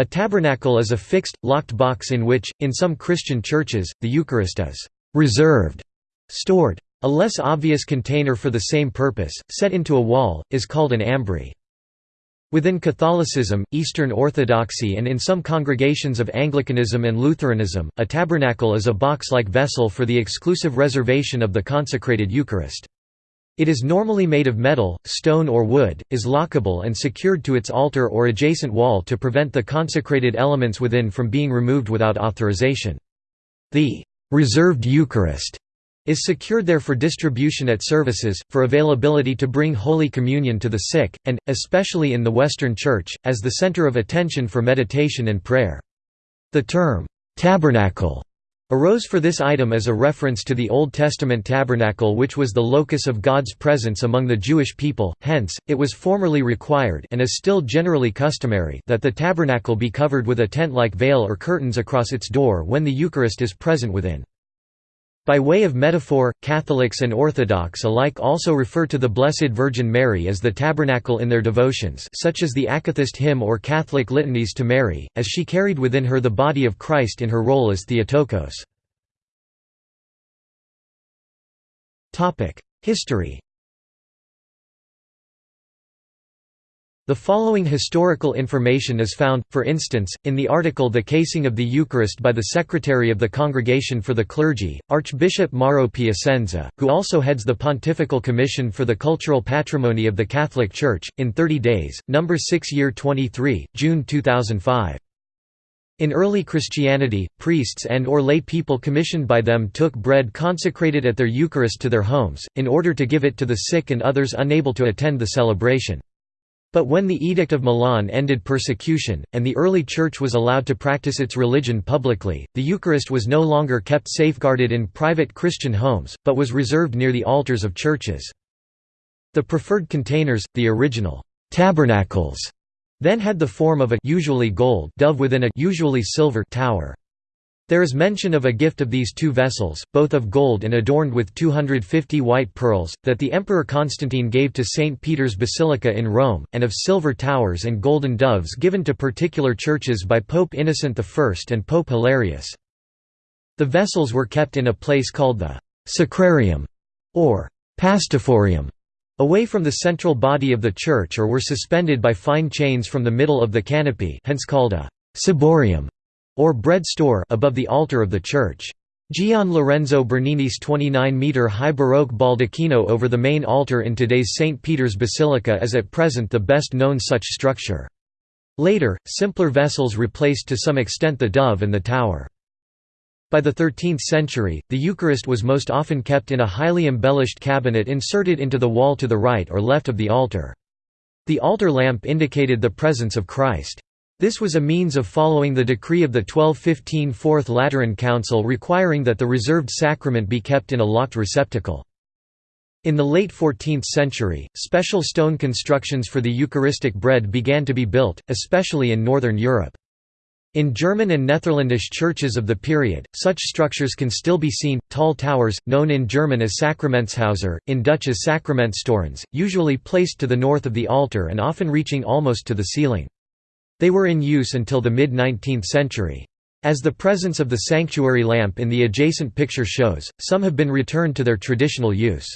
A tabernacle is a fixed, locked box in which, in some Christian churches, the Eucharist is «reserved» stored. A less obvious container for the same purpose, set into a wall, is called an ambry. Within Catholicism, Eastern Orthodoxy and in some congregations of Anglicanism and Lutheranism, a tabernacle is a box-like vessel for the exclusive reservation of the consecrated Eucharist. It is normally made of metal, stone or wood, is lockable and secured to its altar or adjacent wall to prevent the consecrated elements within from being removed without authorization. The «reserved Eucharist» is secured there for distribution at services, for availability to bring Holy Communion to the sick, and, especially in the Western Church, as the center of attention for meditation and prayer. The term, "'tabernacle' arose for this item as a reference to the Old Testament tabernacle which was the locus of God's presence among the Jewish people, hence, it was formerly required and is still generally customary that the tabernacle be covered with a tent-like veil or curtains across its door when the Eucharist is present within. By way of metaphor, Catholics and Orthodox alike also refer to the Blessed Virgin Mary as the tabernacle in their devotions such as the Akathist hymn or Catholic litanies to Mary, as she carried within her the body of Christ in her role as Theotokos. History The following historical information is found, for instance, in the article The Casing of the Eucharist by the Secretary of the Congregation for the Clergy, Archbishop Mauro Piacenza, who also heads the Pontifical Commission for the Cultural Patrimony of the Catholic Church, in 30 days, No. 6 Year 23, June 2005. In early Christianity, priests and or lay people commissioned by them took bread consecrated at their Eucharist to their homes, in order to give it to the sick and others unable to attend the celebration. But when the Edict of Milan ended persecution, and the early Church was allowed to practice its religion publicly, the Eucharist was no longer kept safeguarded in private Christian homes, but was reserved near the altars of churches. The preferred containers, the original «tabernacles», then had the form of a usually gold dove within a usually silver tower. There is mention of a gift of these two vessels, both of gold and adorned with 250 white pearls, that the Emperor Constantine gave to St. Peter's Basilica in Rome, and of silver towers and golden doves given to particular churches by Pope Innocent I and Pope Hilarius. The vessels were kept in a place called the «sacrarium» or «pastophorium», away from the central body of the church or were suspended by fine chains from the middle of the canopy hence called a «ciborium» or bread store above the altar of the church. Gian Lorenzo Bernini's 29-metre high Baroque baldacchino over the main altar in today's St. Peter's Basilica is at present the best known such structure. Later, simpler vessels replaced to some extent the dove and the tower. By the 13th century, the Eucharist was most often kept in a highly embellished cabinet inserted into the wall to the right or left of the altar. The altar lamp indicated the presence of Christ. This was a means of following the decree of the 1215 Fourth Lateran Council requiring that the reserved sacrament be kept in a locked receptacle. In the late 14th century, special stone constructions for the Eucharistic bread began to be built, especially in Northern Europe. In German and Netherlandish churches of the period, such structures can still be seen, tall towers, known in German as Sakramentshäuser, in Dutch as Sacramentstorens, usually placed to the north of the altar and often reaching almost to the ceiling. They were in use until the mid-19th century. As the presence of the sanctuary lamp in the adjacent picture shows, some have been returned to their traditional use.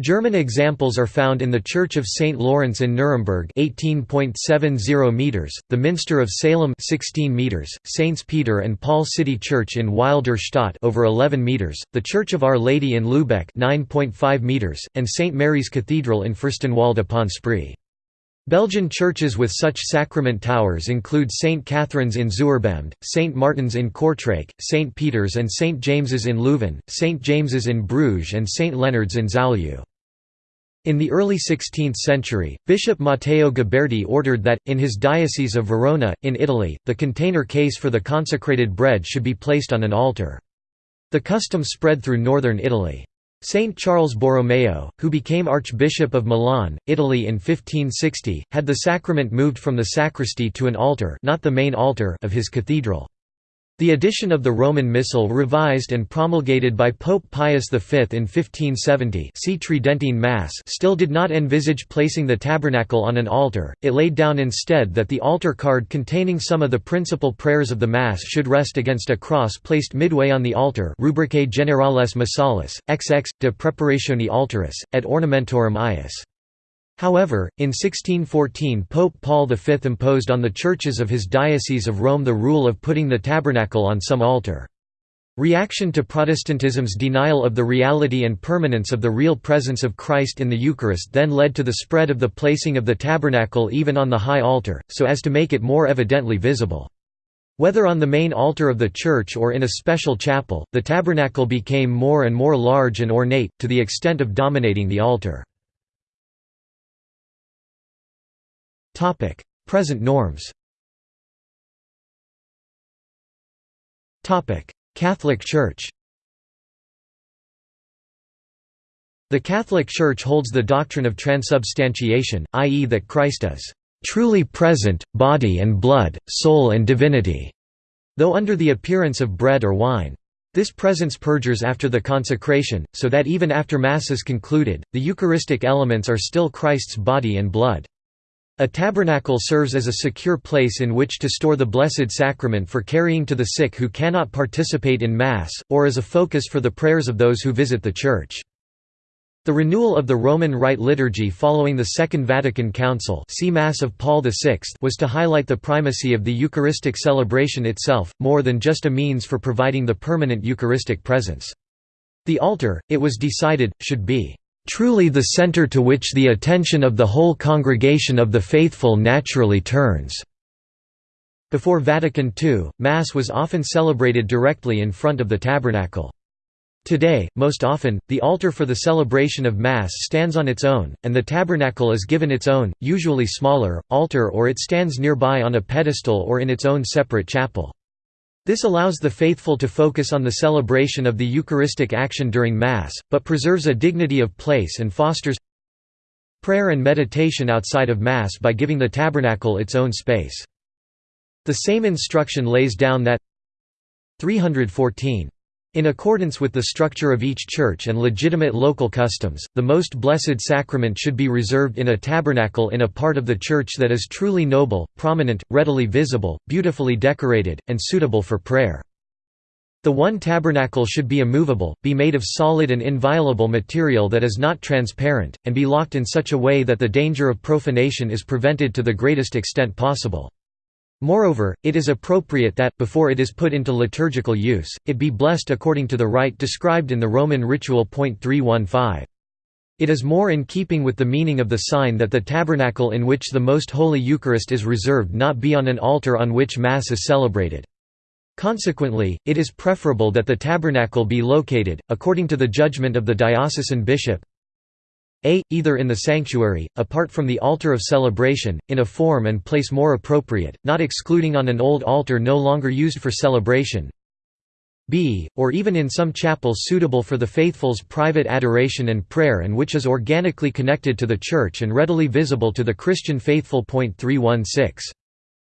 German examples are found in the Church of St. Lawrence in Nuremberg 18.70 meters, the Minster of Salem 16 meters, Saints Peter and Paul City Church in Weil der Stadt over 11 meters, the Church of Our Lady in Lübeck 9.5 meters, and St. Mary's Cathedral in Fürstenwalde upon Spree. Belgian churches with such sacrament towers include St. Catherine's in Zuurbemd, St. Martin's in Kortrijk, St. Peter's and St. James's in Leuven, St. James's in Bruges and St. Leonard's in Zoutleeuw. In the early 16th century, Bishop Matteo Giberti ordered that, in his diocese of Verona, in Italy, the container case for the consecrated bread should be placed on an altar. The custom spread through northern Italy. Saint Charles Borromeo, who became Archbishop of Milan, Italy in 1560, had the sacrament moved from the sacristy to an altar, not the main altar of his cathedral. The edition of the Roman Missal revised and promulgated by Pope Pius V in 1570 see Tridentine Mass still did not envisage placing the tabernacle on an altar, it laid down instead that the altar card containing some of the principal prayers of the Mass should rest against a cross placed midway on the altar Rubricae Generales Missalis, XX, de Preparatione Altaris, et Ornamentorum Ius. However, in 1614 Pope Paul V imposed on the churches of his Diocese of Rome the rule of putting the tabernacle on some altar. Reaction to Protestantism's denial of the reality and permanence of the real presence of Christ in the Eucharist then led to the spread of the placing of the tabernacle even on the high altar, so as to make it more evidently visible. Whether on the main altar of the church or in a special chapel, the tabernacle became more and more large and ornate, to the extent of dominating the altar. Present norms Catholic Church The Catholic Church holds the doctrine of transubstantiation, i.e. that Christ is "...truly present, body and blood, soul and divinity", though under the appearance of bread or wine. This presence perdures after the consecration, so that even after Mass is concluded, the Eucharistic elements are still Christ's body and blood. A tabernacle serves as a secure place in which to store the Blessed Sacrament for carrying to the sick who cannot participate in Mass, or as a focus for the prayers of those who visit the Church. The renewal of the Roman Rite liturgy following the Second Vatican Council see Mass of Paul VI was to highlight the primacy of the Eucharistic celebration itself, more than just a means for providing the permanent Eucharistic presence. The altar, it was decided, should be truly the center to which the attention of the whole congregation of the faithful naturally turns." Before Vatican II, Mass was often celebrated directly in front of the tabernacle. Today, most often, the altar for the celebration of Mass stands on its own, and the tabernacle is given its own, usually smaller, altar or it stands nearby on a pedestal or in its own separate chapel. This allows the faithful to focus on the celebration of the Eucharistic action during Mass, but preserves a dignity of place and fosters prayer and meditation outside of Mass by giving the tabernacle its own space. The same instruction lays down that 314 in accordance with the structure of each church and legitimate local customs, the Most Blessed Sacrament should be reserved in a tabernacle in a part of the church that is truly noble, prominent, readily visible, beautifully decorated, and suitable for prayer. The one tabernacle should be immovable, be made of solid and inviolable material that is not transparent, and be locked in such a way that the danger of profanation is prevented to the greatest extent possible. Moreover, it is appropriate that, before it is put into liturgical use, it be blessed according to the rite described in the Roman ritual. 315. It is more in keeping with the meaning of the sign that the tabernacle in which the Most Holy Eucharist is reserved not be on an altar on which Mass is celebrated. Consequently, it is preferable that the tabernacle be located, according to the judgment of the diocesan bishop, a. Either in the sanctuary, apart from the altar of celebration, in a form and place more appropriate, not excluding on an old altar no longer used for celebration b. Or even in some chapel suitable for the faithful's private adoration and prayer and which is organically connected to the Church and readily visible to the Christian faithful. 316.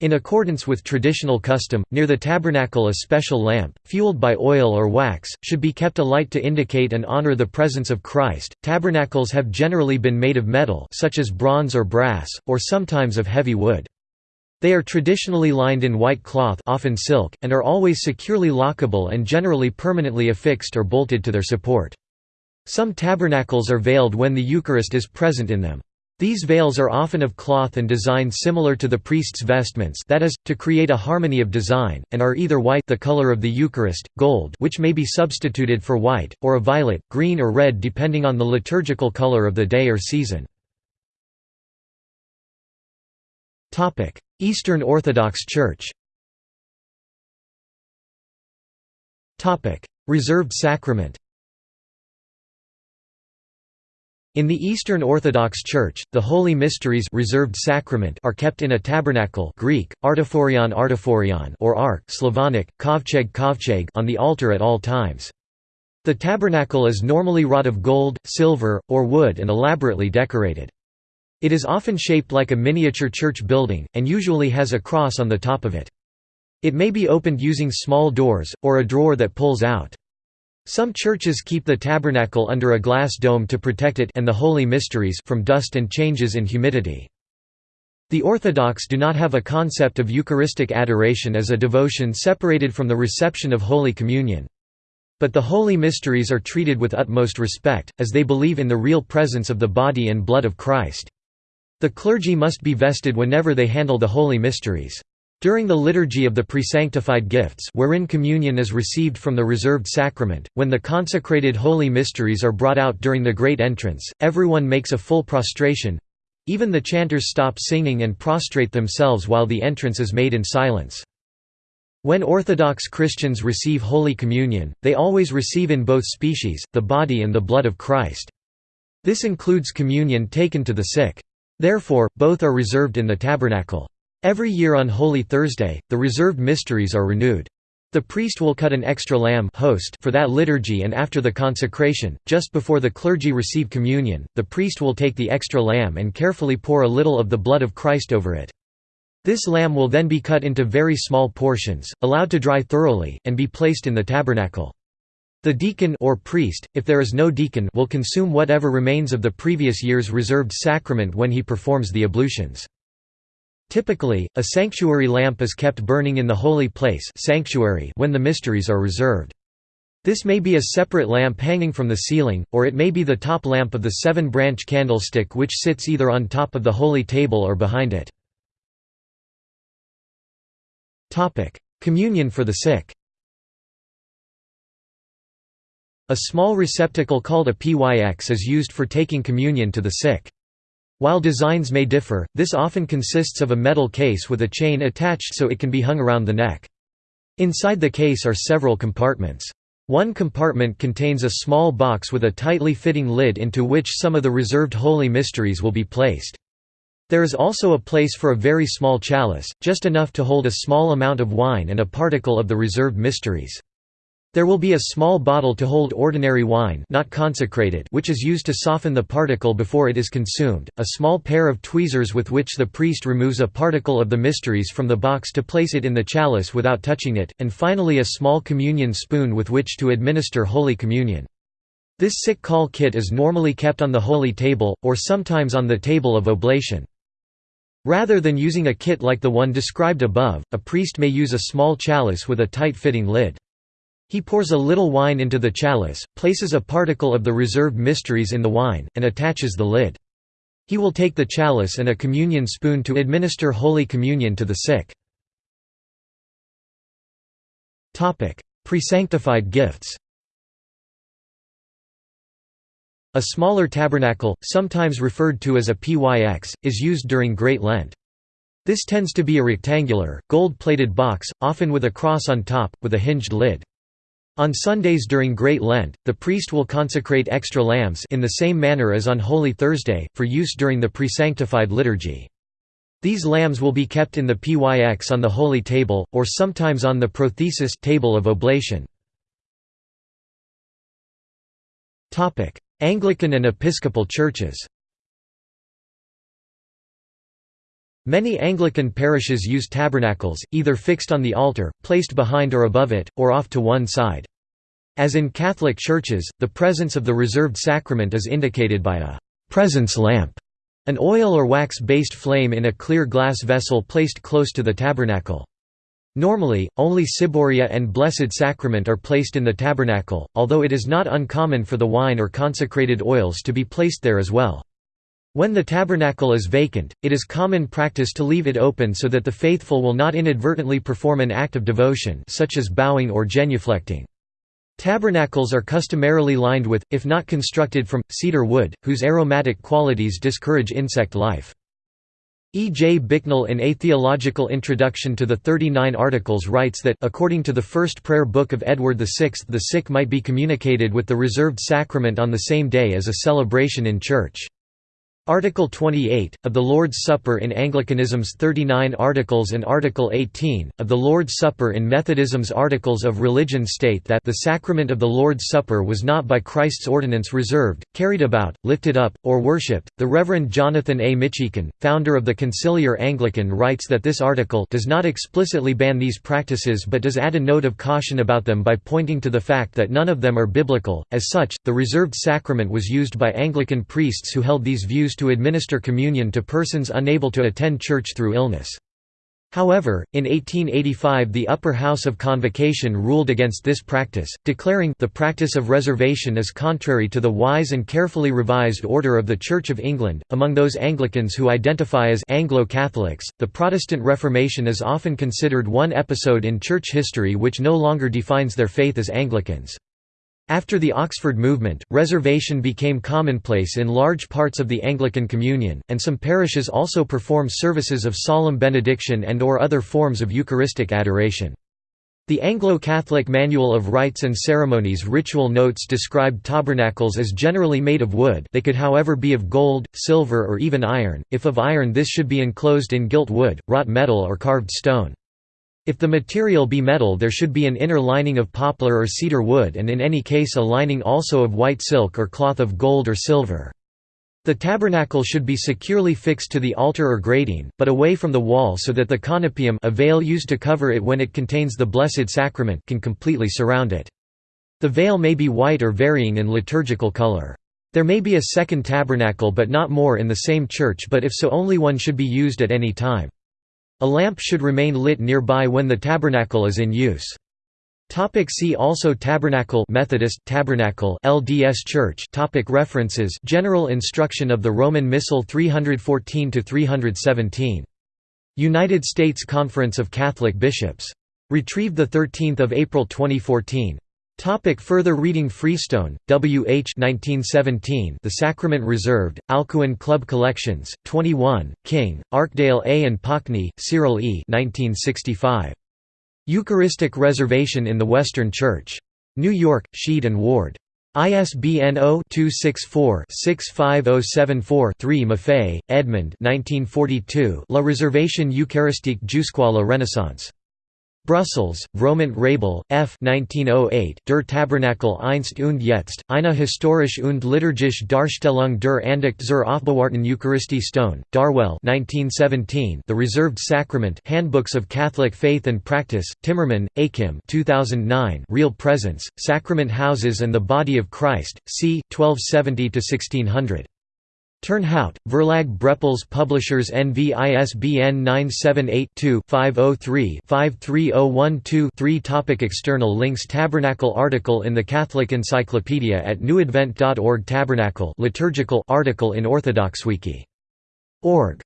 In accordance with traditional custom, near the tabernacle a special lamp, fueled by oil or wax, should be kept alight to indicate and honor the presence of Christ. Tabernacles have generally been made of metal, such as bronze or brass, or sometimes of heavy wood. They are traditionally lined in white cloth, often silk, and are always securely lockable and generally permanently affixed or bolted to their support. Some tabernacles are veiled when the Eucharist is present in them. These veils are often of cloth and designed similar to the priest's vestments that is, to create a harmony of design, and are either white the color of the Eucharist, gold which may be substituted for white, or a violet, green or red depending on the liturgical color of the day or season. Eastern Orthodox Church Reserved sacrament In the Eastern Orthodox Church, the Holy Mysteries reserved sacrament are kept in a tabernacle Greek, artophorion artophorion or ark Slavonic, kovcheg kovcheg on the altar at all times. The tabernacle is normally wrought of gold, silver, or wood and elaborately decorated. It is often shaped like a miniature church building, and usually has a cross on the top of it. It may be opened using small doors, or a drawer that pulls out. Some churches keep the tabernacle under a glass dome to protect it and the holy mysteries from dust and changes in humidity. The Orthodox do not have a concept of Eucharistic adoration as a devotion separated from the reception of Holy Communion. But the holy mysteries are treated with utmost respect, as they believe in the real presence of the body and blood of Christ. The clergy must be vested whenever they handle the holy mysteries. During the liturgy of the presanctified gifts wherein communion is received from the reserved sacrament, when the consecrated holy mysteries are brought out during the great entrance, everyone makes a full prostration—even the chanters stop singing and prostrate themselves while the entrance is made in silence. When Orthodox Christians receive Holy Communion, they always receive in both species, the body and the blood of Christ. This includes communion taken to the sick. Therefore, both are reserved in the tabernacle. Every year on Holy Thursday, the reserved mysteries are renewed. The priest will cut an extra lamb host for that liturgy and after the consecration, just before the clergy receive communion, the priest will take the extra lamb and carefully pour a little of the blood of Christ over it. This lamb will then be cut into very small portions, allowed to dry thoroughly, and be placed in the tabernacle. The deacon or priest, if there is no deacon will consume whatever remains of the previous year's reserved sacrament when he performs the ablutions. Typically, a sanctuary lamp is kept burning in the holy place sanctuary when the mysteries are reserved. This may be a separate lamp hanging from the ceiling, or it may be the top lamp of the seven-branch candlestick which sits either on top of the holy table or behind it. Communion for the sick A small receptacle called a pyx is used for taking communion to the sick. While designs may differ, this often consists of a metal case with a chain attached so it can be hung around the neck. Inside the case are several compartments. One compartment contains a small box with a tightly fitting lid into which some of the reserved holy mysteries will be placed. There is also a place for a very small chalice, just enough to hold a small amount of wine and a particle of the reserved mysteries. There will be a small bottle to hold ordinary wine not consecrated which is used to soften the particle before it is consumed, a small pair of tweezers with which the priest removes a particle of the mysteries from the box to place it in the chalice without touching it, and finally a small communion spoon with which to administer Holy Communion. This sick call kit is normally kept on the holy table, or sometimes on the table of oblation. Rather than using a kit like the one described above, a priest may use a small chalice with a tight-fitting lid. He pours a little wine into the chalice, places a particle of the reserved mysteries in the wine, and attaches the lid. He will take the chalice and a communion spoon to administer Holy Communion to the sick. Presanctified gifts A smaller tabernacle, sometimes referred to as a pyx, is used during Great Lent. This tends to be a rectangular, gold-plated box, often with a cross on top, with a hinged lid. On Sundays during Great Lent, the priest will consecrate extra lambs in the same manner as on Holy Thursday, for use during the presanctified liturgy. These lambs will be kept in the pyx on the holy table, or sometimes on the prothesis table of oblation. Anglican and Episcopal churches Many Anglican parishes use tabernacles, either fixed on the altar, placed behind or above it, or off to one side. As in Catholic churches, the presence of the reserved sacrament is indicated by a «presence lamp», an oil or wax-based flame in a clear glass vessel placed close to the tabernacle. Normally, only Ciboria and Blessed Sacrament are placed in the tabernacle, although it is not uncommon for the wine or consecrated oils to be placed there as well. When the tabernacle is vacant, it is common practice to leave it open so that the faithful will not inadvertently perform an act of devotion such as bowing or genuflecting. Tabernacles are customarily lined with, if not constructed from, cedar wood, whose aromatic qualities discourage insect life. E. J. Bicknell in A Theological Introduction to the Thirty Nine Articles writes that according to the first prayer book of Edward VI the sick might be communicated with the reserved sacrament on the same day as a celebration in church. Article 28, of the Lord's Supper in Anglicanism's 39 Articles and Article 18, of the Lord's Supper in Methodism's Articles of Religion state that the sacrament of the Lord's Supper was not by Christ's ordinance reserved, carried about, lifted up, or worshipped. The Reverend Jonathan A. Mitchican, founder of the Conciliar Anglican writes that this article does not explicitly ban these practices but does add a note of caution about them by pointing to the fact that none of them are biblical. As such, the reserved sacrament was used by Anglican priests who held these views to administer communion to persons unable to attend church through illness. However, in 1885 the Upper House of Convocation ruled against this practice, declaring the practice of reservation is contrary to the wise and carefully revised order of the Church of England. Among those Anglicans who identify as Anglo-Catholics, the Protestant Reformation is often considered one episode in church history which no longer defines their faith as Anglicans. After the Oxford movement, reservation became commonplace in large parts of the Anglican Communion, and some parishes also perform services of solemn benediction and or other forms of Eucharistic adoration. The Anglo-Catholic Manual of Rites and Ceremonies ritual notes described tabernacles as generally made of wood they could however be of gold, silver or even iron, if of iron this should be enclosed in gilt wood, wrought metal or carved stone. If the material be metal there should be an inner lining of poplar or cedar wood and in any case a lining also of white silk or cloth of gold or silver. The tabernacle should be securely fixed to the altar or grating, but away from the wall so that the conopaeum a veil used to cover it when it contains the Blessed Sacrament can completely surround it. The veil may be white or varying in liturgical color. There may be a second tabernacle but not more in the same church but if so only one should be used at any time. A lamp should remain lit nearby when the tabernacle is in use. Topic see also Tabernacle Methodist Tabernacle LDS Church Topic References General Instruction of the Roman Missal 314 to 317 United States Conference of Catholic Bishops. Retrieved the 13th of April 2014 Topic further reading Freestone, W. H. 1917, the Sacrament Reserved, Alcuin Club Collections, 21, King, Archdale A. and Pockney, Cyril E. 1965. Eucharistic Reservation in the Western Church. New York, Sheed and Ward. ISBN 0-264-65074-3 Maffei, Edmund La Réservation Eucharistique jusqu'à la Renaissance. Brussels, Vromant Raible, F. 1908, Der Tabernakel einst und jetzt, eine historisch und liturgische Darstellung der Andacht zur Aufbewahrten Eucharistie Stone, Darwell 1917, The Reserved Sacrament Handbooks of Catholic Faith and Practice, Timmermann, Achim 2009, Real Presence, Sacrament Houses and the Body of Christ, c. 1270–1600. Turnhout, Verlag Brepols Publishers NV ISBN 978-2-503-53012-3 Topic External links Tabernacle article in the Catholic Encyclopedia at newadvent.org Tabernacle liturgical article in Orthodoxwiki.org